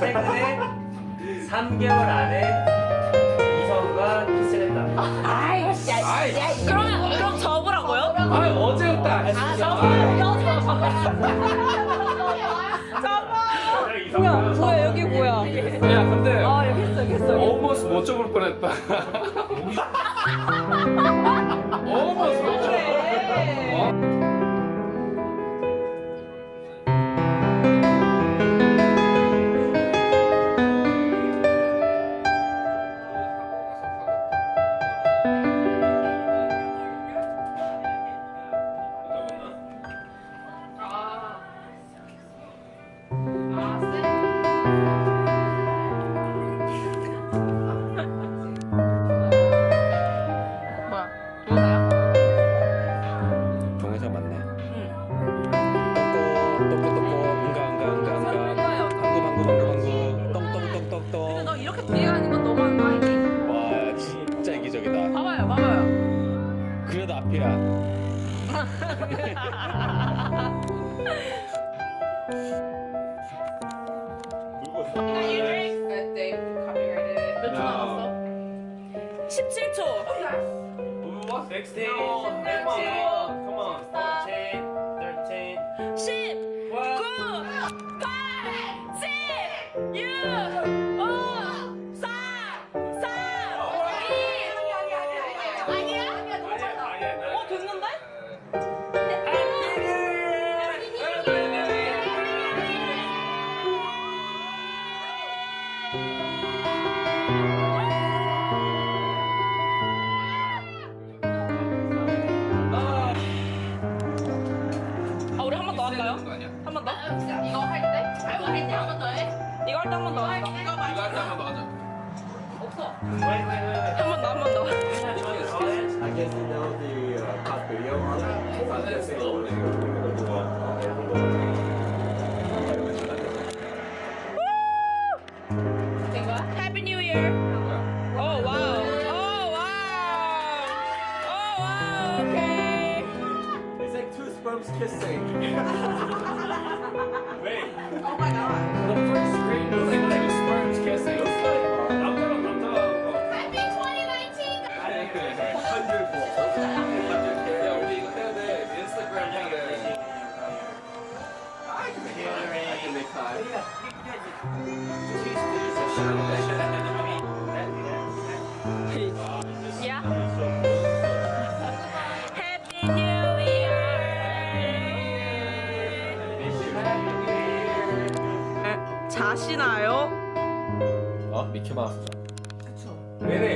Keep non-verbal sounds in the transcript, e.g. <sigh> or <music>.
최근에 3개월 안에 이성과 키스를 했다. 아이, 야, 아이. 야, 그러면 그럼 접으라고요? 아 어제였다. 아, 접어. 접어. 뭐야, 뭐야, 여기 뭐야? 야 근데 아, 여기 있어, 여기 있어. almost 못 접을 뻔했다. almost 못 접을 뻔했다. 어? 동영상 맞네. 똥꼬 똥꼬 똥꼬 응가 응가 응가 응가 방구 방구 방구 방구 똥똥똥똥똥 너 이렇게 뒤에가는 건 너무 하는 거 아니지? 와 진짜 이기적이다. 봐봐요, 봐봐요. 그래도 앞이야. <laughs> 16, 17, come on, 14, 한번 더? 이거 할 때? 이거 할때 한 번 더 해? 이거 할 때 한 번더 할까? 이거 말 이거 한번 더 하자. 없어. Wait, wait, wait, wait. 한번 더, 한 번 더. I guess you know the uh, pop video on it. I guess it's loading. 된 거야? Sperms kissing. <laughs> Wait. Oh my god. The first screen was like 자시나요? 어? 미키마우스 그쵸 네네